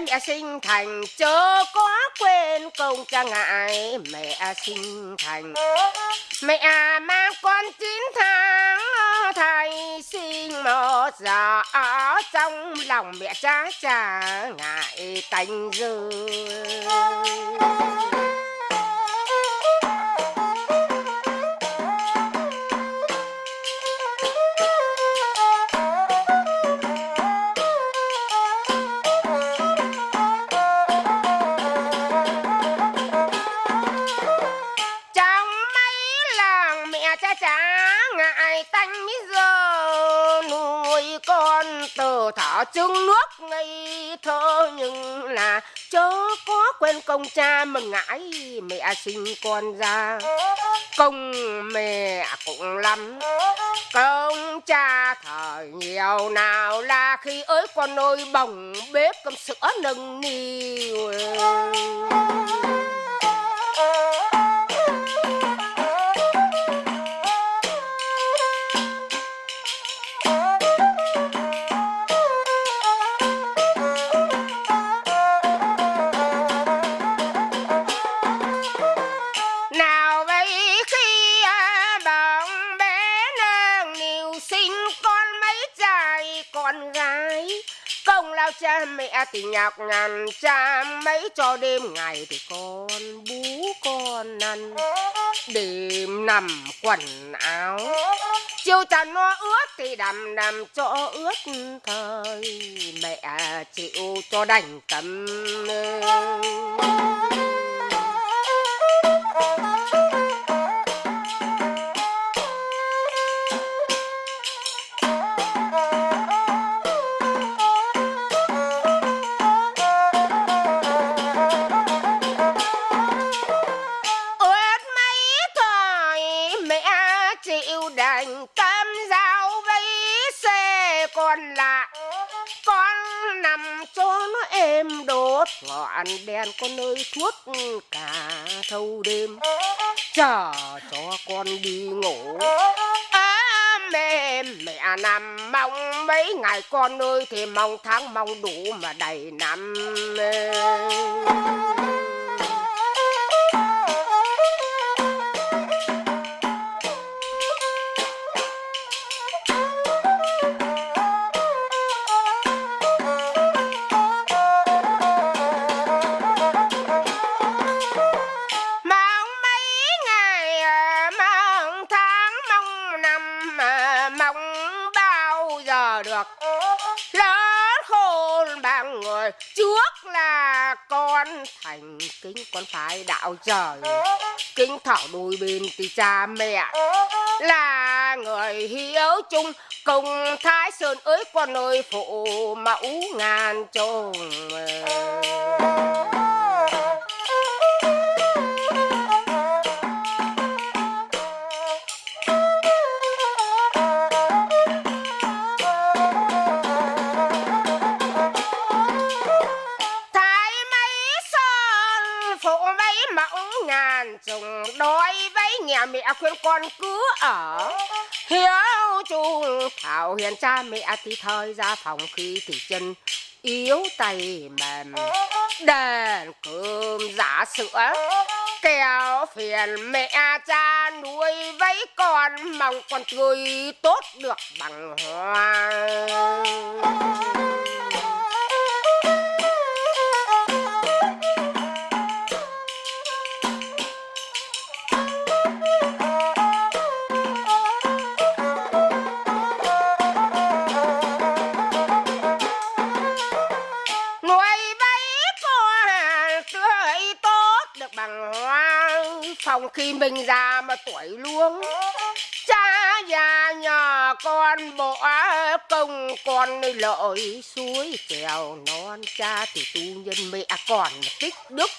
mẹ sinh thành, chớ có quên công cha ngại. Mẹ sinh thành, mẹ mang con chín tháng. Thầy sinh một giờ ở trong lòng mẹ cha cha ngại tanh dư. Từ nước ngây thơ, nhưng là chớ có quên công cha mà ngại mẹ sinh con ra. Công mẹ cũng lắm, công cha thời nhiều nào là khi ới con ơi bồng bếp cơm sữa nâng niu. Thì nhọc nhằn cha mấy cho đêm ngày thì con bú con ăn. Đêm nằm quần áo, chiều trần nó ướt thì đầm đầm cho ướt thời. Mẹ chịu cho đành cầm. ướt ngọn đèn con ơi suốt ừ, cả thâu đêm. Chờ cho con đi ngủ. À, mẹ mẹ nằm mong mấy ngày con ơi thì mong tháng mong đủ mà đầy năm con thành kính con phải đạo trời. Kính thảo đôi bên thì cha mẹ là người hiếu chung. Cùng thái sơn ơi con ơi phụ mẫu ngàn trùng. Khuyên con cứ ở. Hiếu chung thảo hiền cha mẹ thì thời ra phòng khi thì chân yếu tay mềm. Đèn cơm giả sữa kéo phiền mẹ cha nuôi vấy con. Mong con tươi tốt được bằng hoa. Hoa khi mình già mà tuổi luống, cha già nhà con bỏ công, con lợi suối kèo non. Cha thì tu nhân mẹ còn tích đức.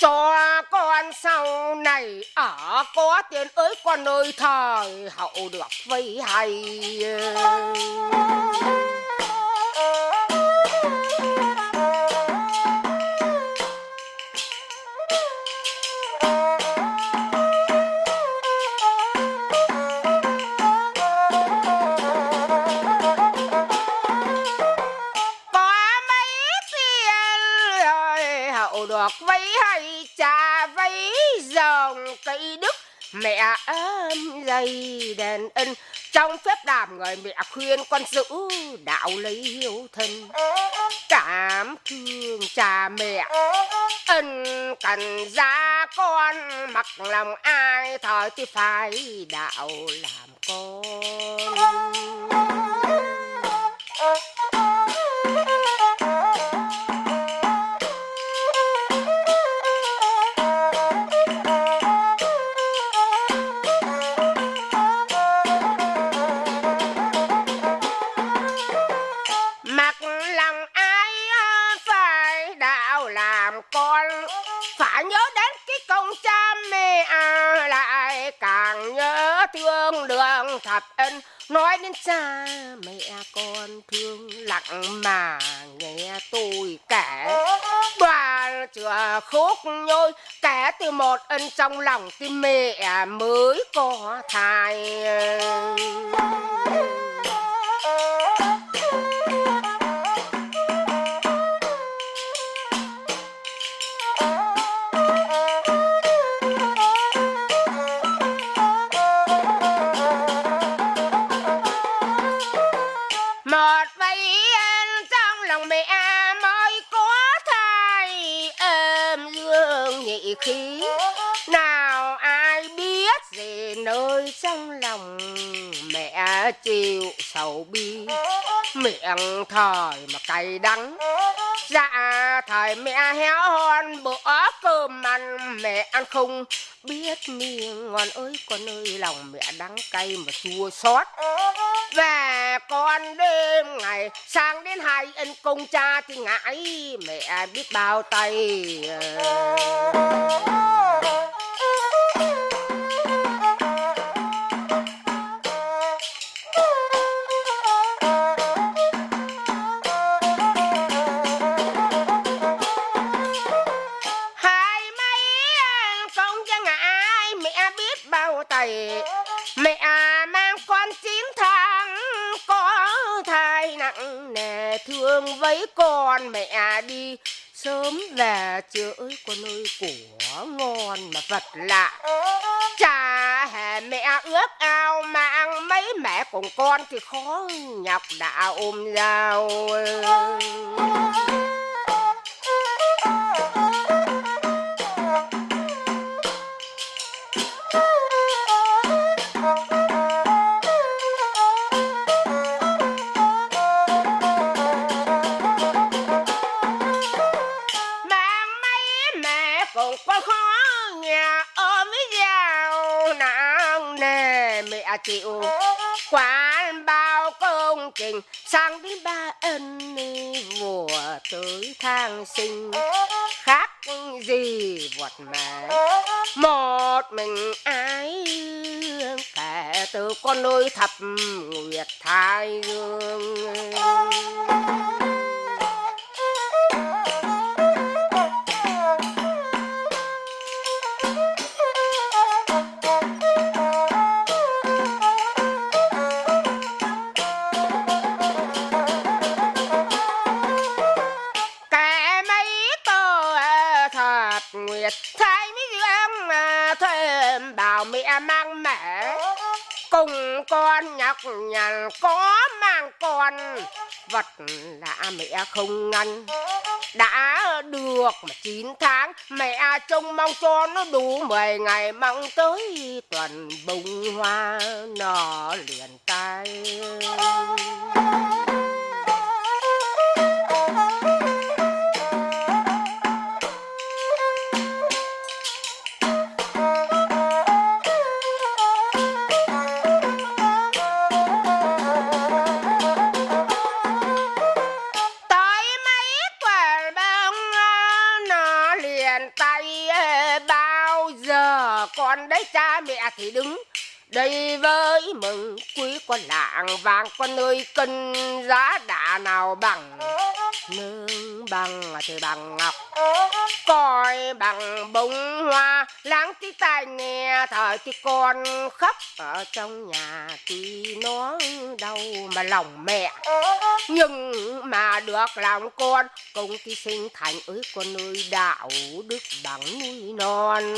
Cho con sau này ở có tiền ới con ơi thời hậu được vây hay. Đậu được vấy hay, cha vấy dòng cây đức mẹ ấm dây đèn ân trong phép đàm người mẹ khuyên con giữ đạo lấy hiếu thân. Cảm thương cha mẹ. Ân cần ra con, mặc lòng ai, thời thì phải đạo làm con. Một ân trong lòng tim mẹ à, mới có thai. Chịu sầu bi. Miệng thời mà cay đắng. Dạ thời mẹ héo hon, bữa cơm ăn mẹ ăn không biết miệng ngon ơi, con ơi, lòng mẹ đắng cay mà chua xót. Về con đêm ngày sang đến hai ân công cha thì ngại mẹ biết bao tay. Sớm về chưa ơi con ơi của ngon mà vật lạ. Cha hè mẹ ước ao mang mấy mẹ cùng con thì khó nhọc đã ôm dao. Sinh khác gì vật mẹ một mình ai kể từ con nuôi thập nguyệt thái dương nhằn có mang con, vật lạ mẹ không ngăn. Đã được mà 9 tháng, mẹ trông mong cho nó đủ 10 ngày, mong tới tuần bông hoa nó liền tay có lạng vàng có nơi cân giá đã nào bằng? Nương bằng thì bằng ngọc coi bằng bông hoa. Láng tí tai nghe thời thì con khóc. Ở trong nhà tuy nó đau mà lòng mẹ, nhưng mà được lòng con, công ty sinh thành ơi con ơi đạo đức bằng núi non.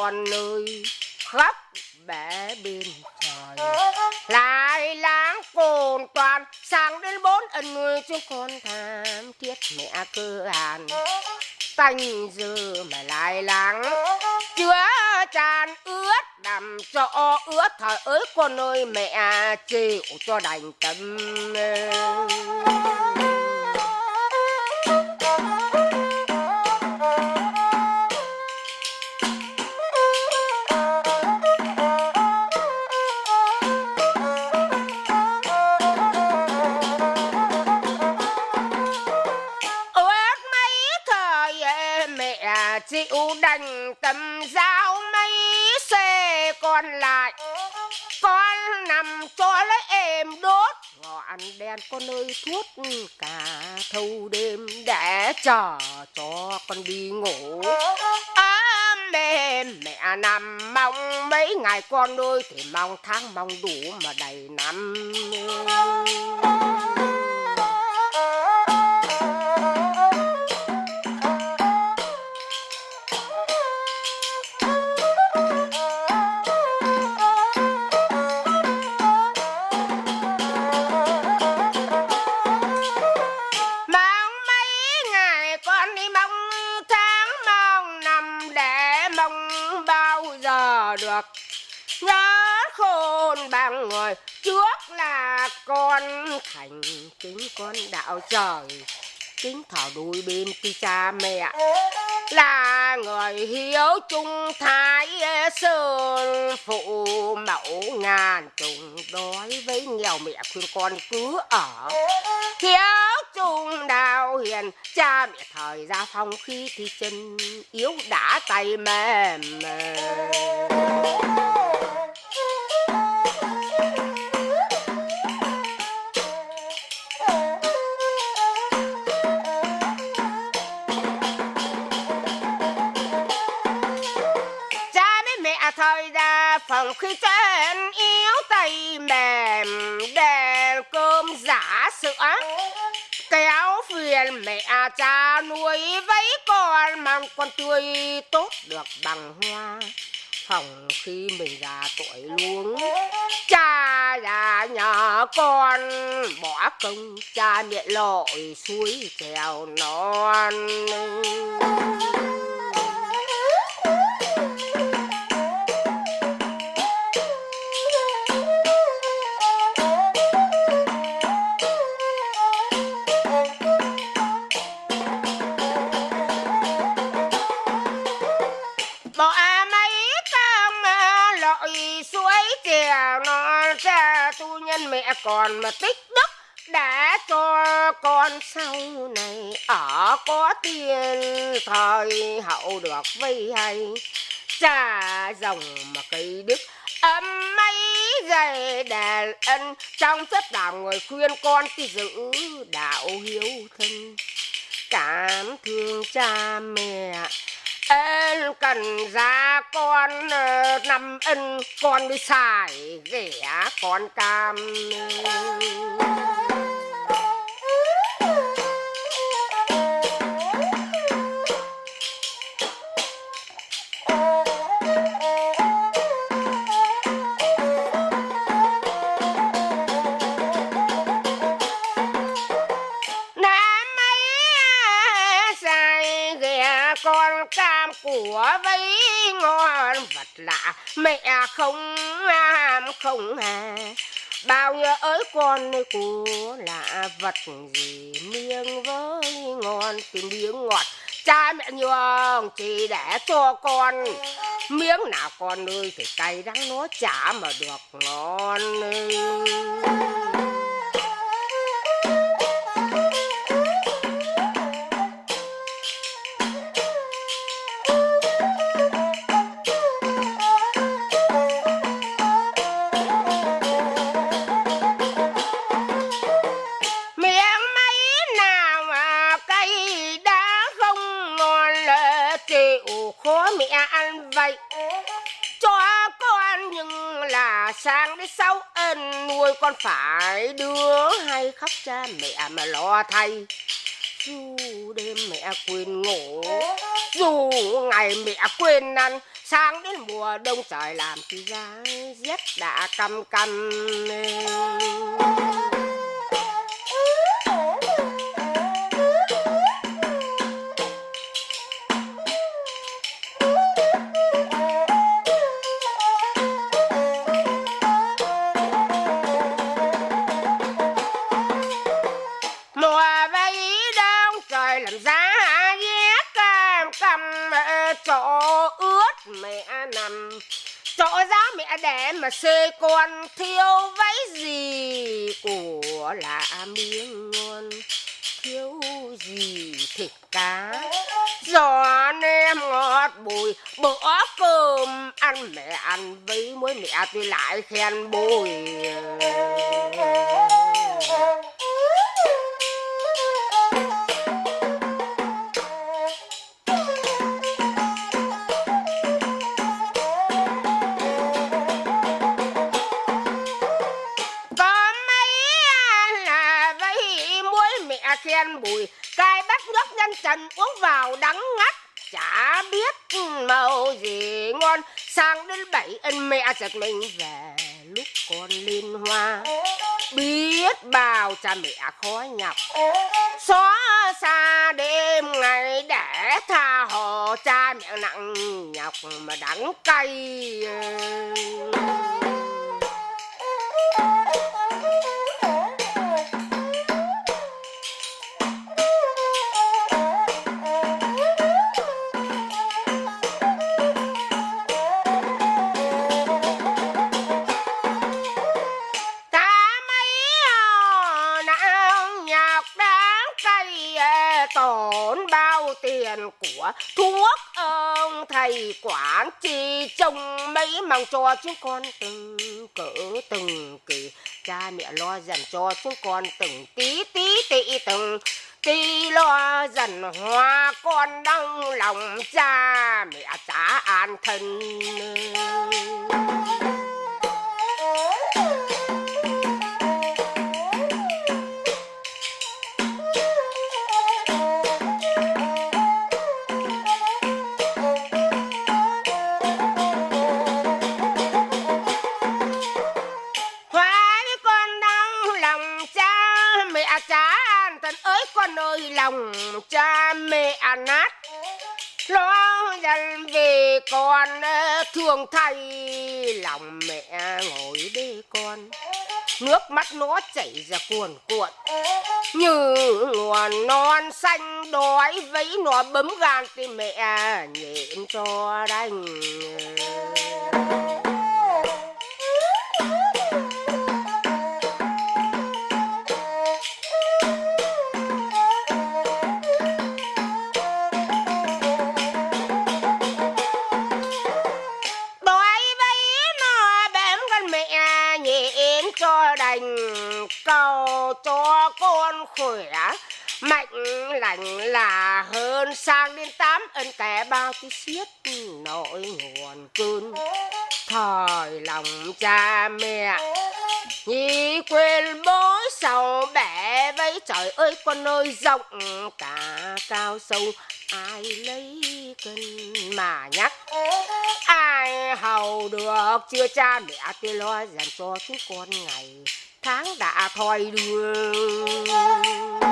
Con nơi khắp bể bên trời. Lại lãng cồn toàn sang đến bốn ân người chúng con tham thiết mẹ cơ hàn. Tanh dư mà lại lắng chứa tràn ướt đầm cho ướt thời ới con ơi mẹ chịu cho đành tâm. Đành tâm giao mấy xe còn lại. Con nằm cho lấy em đốt ngọn đèn con ơi thuốc cả thâu đêm để chờ cho con đi ngủ. À, mẹ mẹ nằm mong mấy ngày con ơi thì mong tháng mong đủ mà đầy năm thành kính con đạo trời, kính thảo đôi bên ti cha mẹ là người hiếu trung thái sơn phụ mẫu ngàn trùng đói với nghèo mẹ khuyên con cứ ở hiếu trung đạo hiền, cha mẹ thời gia phong khi thì chân, yếu đã tay mềm mềm. Khi chân yếu tay mềm, đèn cơm giả sữa. Kéo phiền mẹ cha nuôi với con mang con tươi tốt được bằng hoa. Phòng khi mình già tuổi luống cha già nhỏ con, bỏ công cha mẹ lội suối trèo non. Tu nhân mẹ còn mà tích đức, đã cho con sau này ở có tiền, thời hậu được vây hay. Cha dòng mà cây đức âm mấy dày đàn ân, trong rất làm người khuyên con thì giữ đạo hiếu thân. Cảm thương cha mẹ em cần ra con ờ, năm ân con đi xài ghẻ con cam. Của ngon vật lạ, mẹ không ham không hà. Bao nhiêu ới con nơi của là vật gì? Miếng với ngon tìm miếng ngọt. Cha mẹ nhường chỉ để cho con. Miếng nào con ơi thì cay đắng nó chả mà được ngon miệng con phải đưa hay khóc cha mẹ mà lo thay. Dù đêm mẹ quên ngủ, dù ngày mẹ quên ăn, sáng đến mùa đông trời làm thì giá rét đã căm căm mà xê con thiếu váy gì của là miếng ngon? Thiếu gì thịt cá? Giò nem ngọt bùi, bữa cơm ăn mẹ ăn với muối mẹ tôi lại khen bùi. Đen bùi cai bắt nước nhân trần uống vào đắng ngắt. Chả biết ừ, màu gì ngon. Sang đến bảy, ân mẹ giật mình về, lúc con liên hoa. Biết bao cha mẹ khó nhọc. Xóa xa đêm ngày để tha hồ cha mẹ nặng nhọc mà đắng cay. cả chồng mấy mang cho chúng con từng cỡ từng kỳ. Cha mẹ lo dần cho chúng con từng tí tí tị từng. Tí lo dần hoa con đau lòng, cha mẹ trả an thân. Con thương thay lòng mẹ ngồi đi con. Nước mắt nó chảy ra cuồn cuộn, như nguồn non xanh đói vẫy nó bấm gan thì mẹ nhịn cho đành. Khỏe mạnh lành là hơn sang đến tám, ân kẻ bao tí xiết, nỗi nguồn cơn. Thời lòng cha mẹ Nhi quên bố sầu bẻ với trời ơi, con ơi rộng cả cao sâu, ai lấy cân mà nhắc? Ai hầu được chưa cha mẹ? Thì lo dành cho chúng con ngày tháng đã thoi đưa.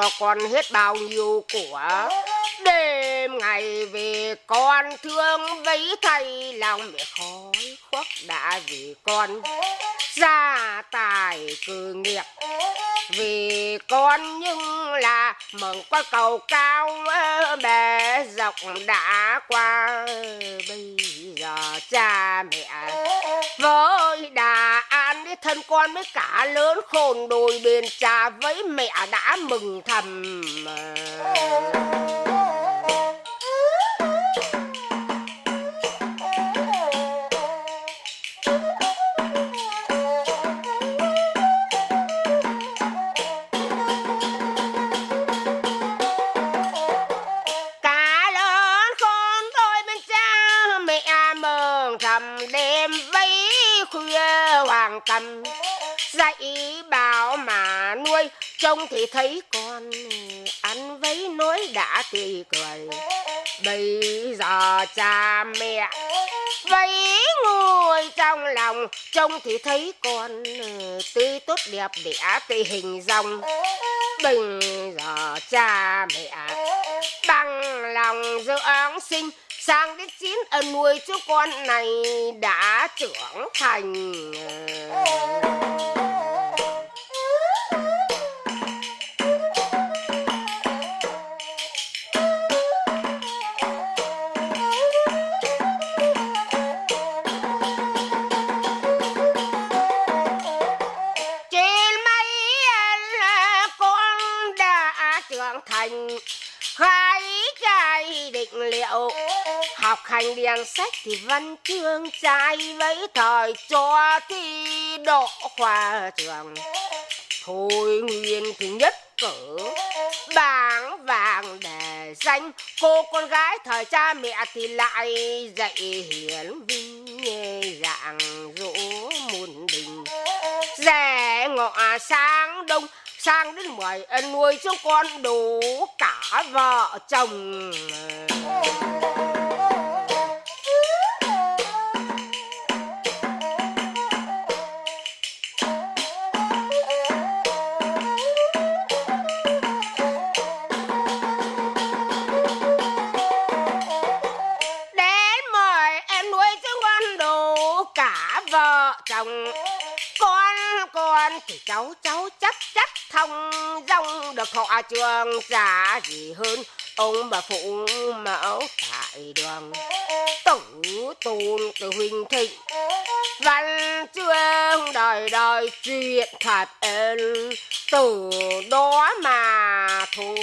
Cho con hết bao nhiêu của đêm ngày về con thương vấy thay lòng mẹ khói khuất đã vì con gia tài cử nghiệp. Vì con nhưng là mừng qua cầu cao bề dọc đã qua. Bây giờ cha mẹ với đà an với thân con với cả lớn khôn đôi bên cha với mẹ đã mừng thầm. Cầm. Dạy bảo mà nuôi, trông thì thấy con ăn vấy nói đã tươi cười. Bây giờ cha mẹ vấy ngồi trong lòng, trông thì thấy con tươi tốt đẹp đẻ tươi hình dòng. Bây giờ cha mẹ bằng lòng dưỡng sinh sang đến chín ân nuôi chú con này đã trưởng thành. Trên mấy à, con đã trưởng thành, hai trai định liệu học hành điền sách thì văn chương trai với thời cho thi đỗ khoa trường. Thôi nguyên thì nhất cử, bảng vàng để danh. Cô con gái thời cha mẹ thì lại dạy hiển vinh dạng dỗ muôn đình. Rẻ ngọ sáng đông, sang đến mười, nuôi cho con đủ cả vợ chồng. Thọ trường trả gì hơn, ông bà phụ mẫu tại đường. Tử tôn từ huynh thịnh văn chương đời đời chuyện thật từ đó mà thôi.